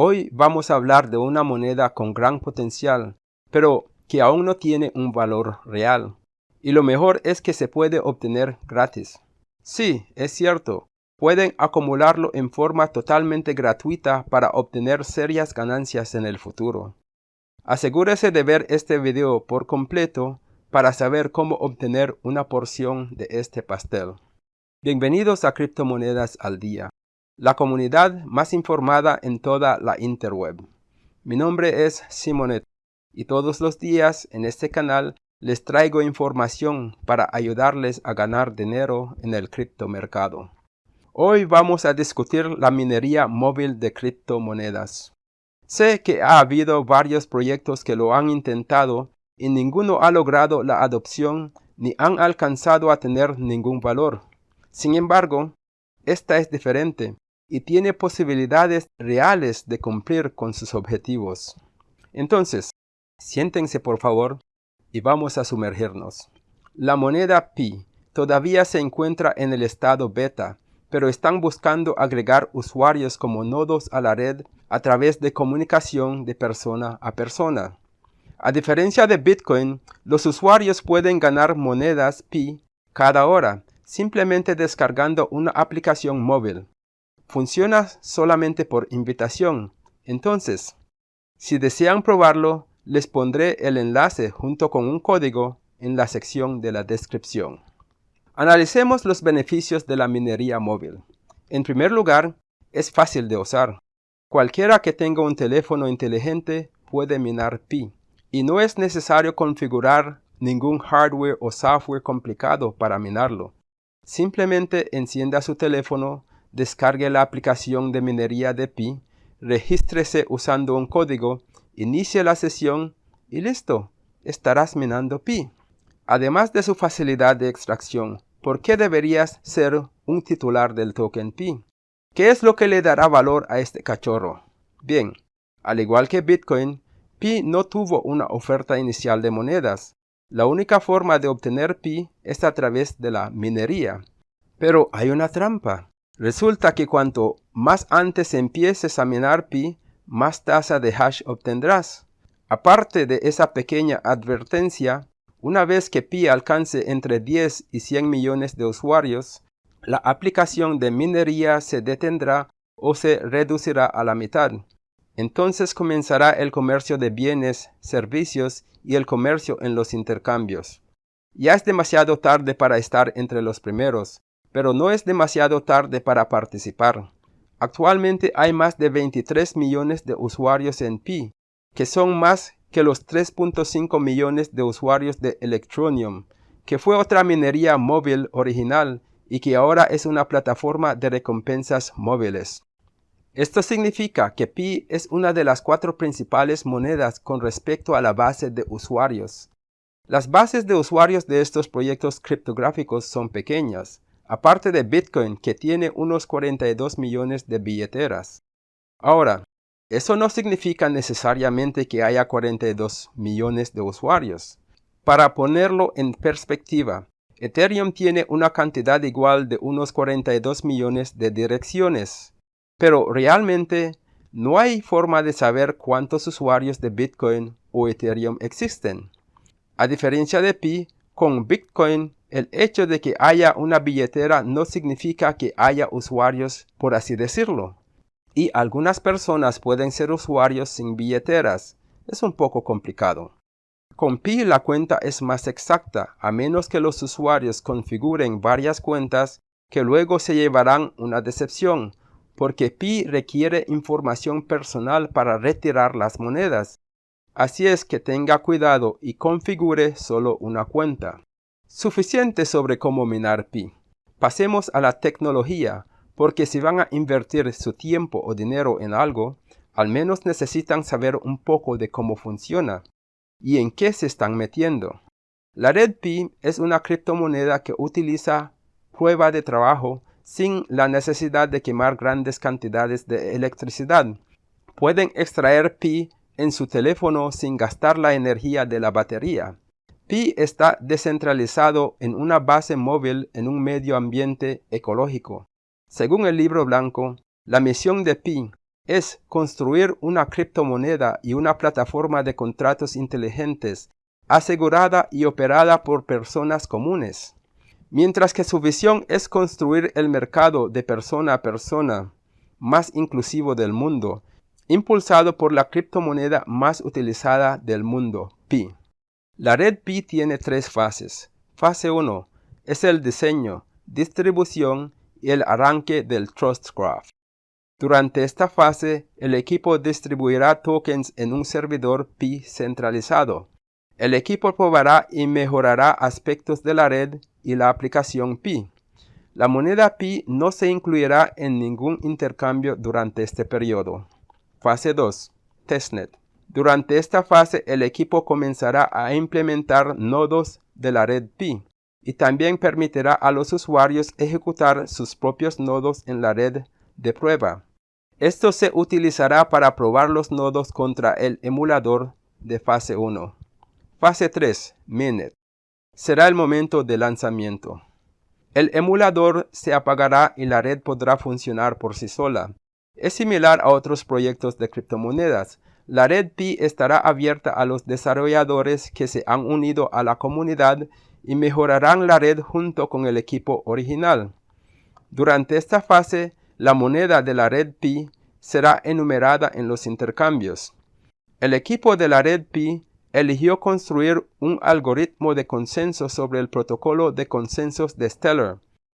Hoy vamos a hablar de una moneda con gran potencial, pero que aún no tiene un valor real. Y lo mejor es que se puede obtener gratis. Sí, es cierto, pueden acumularlo en forma totalmente gratuita para obtener serias ganancias en el futuro. Asegúrese de ver este video por completo para saber cómo obtener una porción de este pastel. Bienvenidos a Criptomonedas al Día la comunidad más informada en toda la interweb. Mi nombre es Simonet y todos los días en este canal les traigo información para ayudarles a ganar dinero en el criptomercado. Hoy vamos a discutir la minería móvil de criptomonedas. Sé que ha habido varios proyectos que lo han intentado y ninguno ha logrado la adopción ni han alcanzado a tener ningún valor. Sin embargo, esta es diferente y tiene posibilidades reales de cumplir con sus objetivos. Entonces, siéntense por favor y vamos a sumergirnos. La moneda Pi todavía se encuentra en el estado beta, pero están buscando agregar usuarios como nodos a la red a través de comunicación de persona a persona. A diferencia de Bitcoin, los usuarios pueden ganar monedas Pi cada hora, simplemente descargando una aplicación móvil funciona solamente por invitación. Entonces, si desean probarlo, les pondré el enlace junto con un código en la sección de la descripción. Analicemos los beneficios de la minería móvil. En primer lugar, es fácil de usar. Cualquiera que tenga un teléfono inteligente puede minar Pi, y no es necesario configurar ningún hardware o software complicado para minarlo. Simplemente encienda su teléfono descargue la aplicación de minería de Pi, regístrese usando un código, inicie la sesión y listo, estarás minando Pi. Además de su facilidad de extracción, ¿por qué deberías ser un titular del token Pi? ¿Qué es lo que le dará valor a este cachorro? Bien, al igual que Bitcoin, Pi no tuvo una oferta inicial de monedas. La única forma de obtener Pi es a través de la minería. Pero hay una trampa. Resulta que cuanto más antes empieces a minar pi, más tasa de hash obtendrás. Aparte de esa pequeña advertencia, una vez que pi alcance entre 10 y 100 millones de usuarios, la aplicación de minería se detendrá o se reducirá a la mitad. Entonces comenzará el comercio de bienes, servicios y el comercio en los intercambios. Ya es demasiado tarde para estar entre los primeros, pero no es demasiado tarde para participar. Actualmente hay más de 23 millones de usuarios en Pi, que son más que los 3.5 millones de usuarios de Electronium, que fue otra minería móvil original y que ahora es una plataforma de recompensas móviles. Esto significa que Pi es una de las cuatro principales monedas con respecto a la base de usuarios. Las bases de usuarios de estos proyectos criptográficos son pequeñas, aparte de Bitcoin que tiene unos 42 millones de billeteras. Ahora, eso no significa necesariamente que haya 42 millones de usuarios. Para ponerlo en perspectiva, Ethereum tiene una cantidad igual de unos 42 millones de direcciones, pero realmente no hay forma de saber cuántos usuarios de Bitcoin o Ethereum existen. A diferencia de Pi, con Bitcoin el hecho de que haya una billetera no significa que haya usuarios, por así decirlo. Y algunas personas pueden ser usuarios sin billeteras. Es un poco complicado. Con Pi la cuenta es más exacta, a menos que los usuarios configuren varias cuentas que luego se llevarán una decepción, porque Pi requiere información personal para retirar las monedas. Así es que tenga cuidado y configure solo una cuenta. Suficiente sobre cómo minar Pi. Pasemos a la tecnología, porque si van a invertir su tiempo o dinero en algo, al menos necesitan saber un poco de cómo funciona y en qué se están metiendo. La red Pi es una criptomoneda que utiliza prueba de trabajo sin la necesidad de quemar grandes cantidades de electricidad. Pueden extraer Pi en su teléfono sin gastar la energía de la batería. Pi está descentralizado en una base móvil en un medio ambiente ecológico. Según el libro blanco, la misión de Pi es construir una criptomoneda y una plataforma de contratos inteligentes asegurada y operada por personas comunes. Mientras que su visión es construir el mercado de persona a persona más inclusivo del mundo, impulsado por la criptomoneda más utilizada del mundo, Pi. La red Pi tiene tres fases. Fase 1 es el diseño, distribución y el arranque del Trust Graph. Durante esta fase, el equipo distribuirá tokens en un servidor Pi centralizado. El equipo probará y mejorará aspectos de la red y la aplicación Pi. La moneda Pi no se incluirá en ningún intercambio durante este periodo. Fase 2. Testnet. Durante esta fase el equipo comenzará a implementar nodos de la red Pi y también permitirá a los usuarios ejecutar sus propios nodos en la red de prueba. Esto se utilizará para probar los nodos contra el emulador de fase 1. Fase 3. Mainnet. Será el momento de lanzamiento. El emulador se apagará y la red podrá funcionar por sí sola. Es similar a otros proyectos de criptomonedas. La red Pi estará abierta a los desarrolladores que se han unido a la comunidad y mejorarán la red junto con el equipo original. Durante esta fase, la moneda de la red Pi será enumerada en los intercambios. El equipo de la red Pi eligió construir un algoritmo de consenso sobre el protocolo de consensos de Stellar,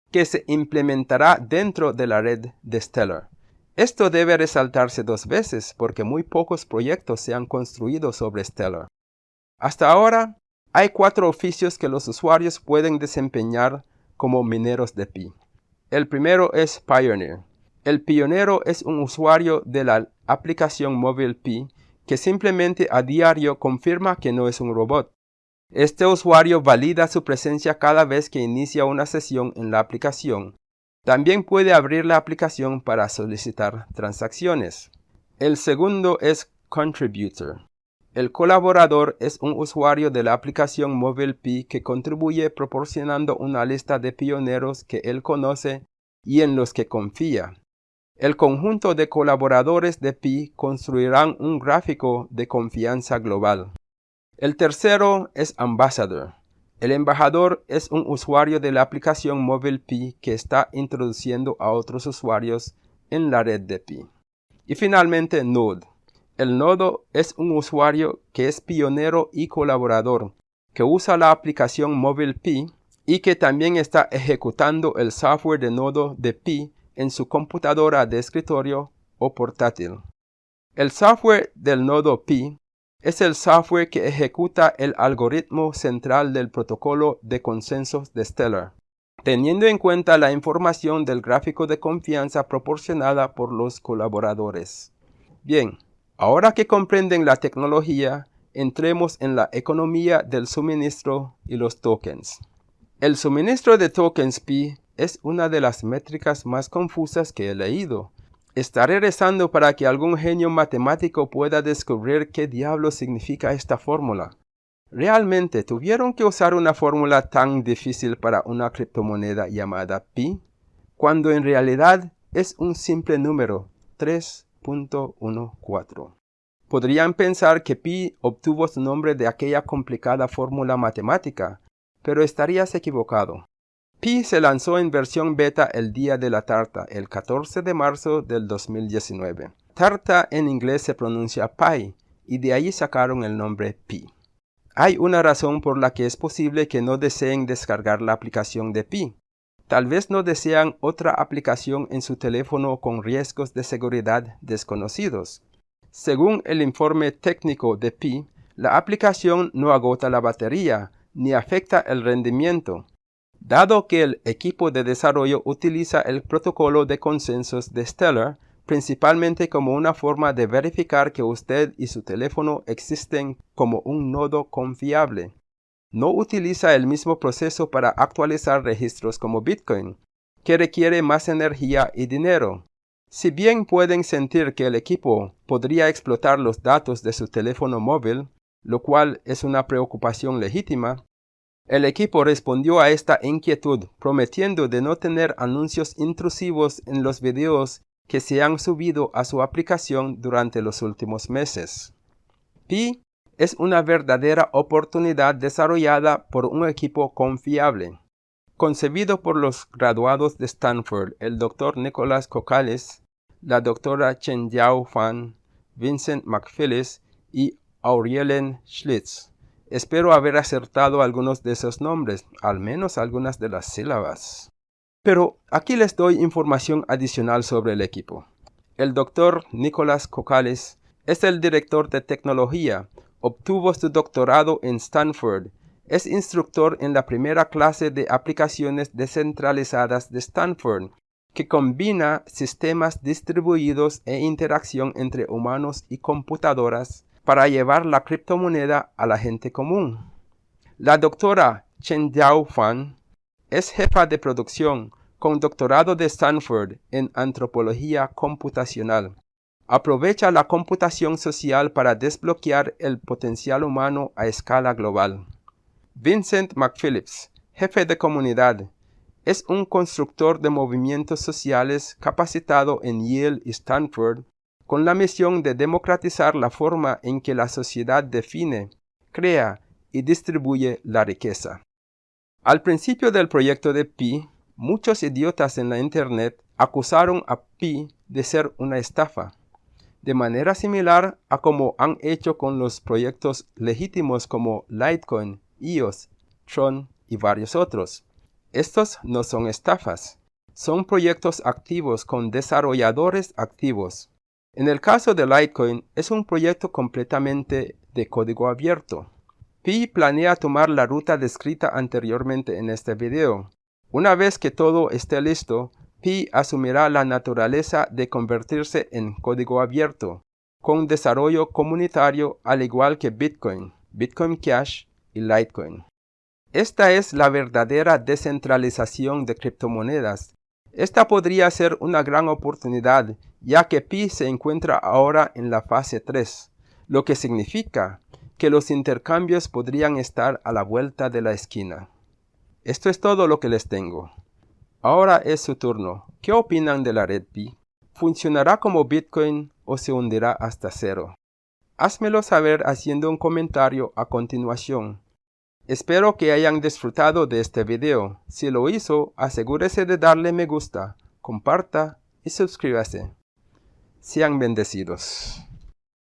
que se implementará dentro de la red de Stellar. Esto debe resaltarse dos veces porque muy pocos proyectos se han construido sobre Stellar. Hasta ahora, hay cuatro oficios que los usuarios pueden desempeñar como mineros de Pi. El primero es Pioneer. El pionero es un usuario de la aplicación móvil Pi que simplemente a diario confirma que no es un robot. Este usuario valida su presencia cada vez que inicia una sesión en la aplicación. También puede abrir la aplicación para solicitar transacciones. El segundo es Contributor. El colaborador es un usuario de la aplicación móvil Pi que contribuye proporcionando una lista de pioneros que él conoce y en los que confía. El conjunto de colaboradores de Pi construirán un gráfico de confianza global. El tercero es Ambassador. El embajador es un usuario de la aplicación móvil Pi que está introduciendo a otros usuarios en la red de Pi. Y finalmente Node. El nodo es un usuario que es pionero y colaborador, que usa la aplicación móvil Pi y que también está ejecutando el software de nodo de Pi en su computadora de escritorio o portátil. El software del nodo Pi es el software que ejecuta el algoritmo central del protocolo de consensos de Stellar, teniendo en cuenta la información del gráfico de confianza proporcionada por los colaboradores. Bien, ahora que comprenden la tecnología, entremos en la economía del suministro y los tokens. El suministro de tokens Pi es una de las métricas más confusas que he leído. Estaré rezando para que algún genio matemático pueda descubrir qué diablo significa esta fórmula. ¿Realmente tuvieron que usar una fórmula tan difícil para una criptomoneda llamada pi? Cuando en realidad es un simple número, 3.14. Podrían pensar que pi obtuvo su nombre de aquella complicada fórmula matemática, pero estarías equivocado. Pi se lanzó en versión beta el día de la tarta, el 14 de marzo del 2019. Tarta en inglés se pronuncia Pi, y de ahí sacaron el nombre Pi. Hay una razón por la que es posible que no deseen descargar la aplicación de Pi. Tal vez no desean otra aplicación en su teléfono con riesgos de seguridad desconocidos. Según el informe técnico de Pi, la aplicación no agota la batería, ni afecta el rendimiento, Dado que el equipo de desarrollo utiliza el protocolo de consensos de Stellar principalmente como una forma de verificar que usted y su teléfono existen como un nodo confiable. No utiliza el mismo proceso para actualizar registros como Bitcoin, que requiere más energía y dinero. Si bien pueden sentir que el equipo podría explotar los datos de su teléfono móvil, lo cual es una preocupación legítima, el equipo respondió a esta inquietud prometiendo de no tener anuncios intrusivos en los videos que se han subido a su aplicación durante los últimos meses. Pi es una verdadera oportunidad desarrollada por un equipo confiable. Concebido por los graduados de Stanford, el Dr. Nicholas Cocales, la Dra. Chen Yao Fan, Vincent McPhillis y Aurielen Schlitz. Espero haber acertado algunos de esos nombres, al menos algunas de las sílabas. Pero aquí les doy información adicional sobre el equipo. El Dr. Nicholas Cocales es el director de tecnología, obtuvo su doctorado en Stanford es instructor en la primera clase de aplicaciones descentralizadas de Stanford, que combina sistemas distribuidos e interacción entre humanos y computadoras para llevar la criptomoneda a la gente común. La doctora Chen Yao Fan es jefa de producción con doctorado de Stanford en antropología computacional. Aprovecha la computación social para desbloquear el potencial humano a escala global. Vincent McPhillips, jefe de comunidad, es un constructor de movimientos sociales capacitado en Yale y Stanford con la misión de democratizar la forma en que la sociedad define, crea y distribuye la riqueza. Al principio del proyecto de Pi, muchos idiotas en la Internet acusaron a Pi de ser una estafa, de manera similar a como han hecho con los proyectos legítimos como Litecoin iOS, Tron y varios otros. Estos no son estafas, son proyectos activos con desarrolladores activos. En el caso de Litecoin es un proyecto completamente de código abierto. Pi planea tomar la ruta descrita anteriormente en este video. Una vez que todo esté listo, Pi asumirá la naturaleza de convertirse en código abierto, con desarrollo comunitario al igual que Bitcoin, Bitcoin Cash y Litecoin. Esta es la verdadera descentralización de criptomonedas. Esta podría ser una gran oportunidad ya que Pi se encuentra ahora en la fase 3, lo que significa que los intercambios podrían estar a la vuelta de la esquina. Esto es todo lo que les tengo. Ahora es su turno. ¿Qué opinan de la red Pi? ¿Funcionará como Bitcoin o se hundirá hasta cero? Házmelo saber haciendo un comentario a continuación. Espero que hayan disfrutado de este video. Si lo hizo, asegúrese de darle me gusta, comparta y suscríbase. Sean bendecidos.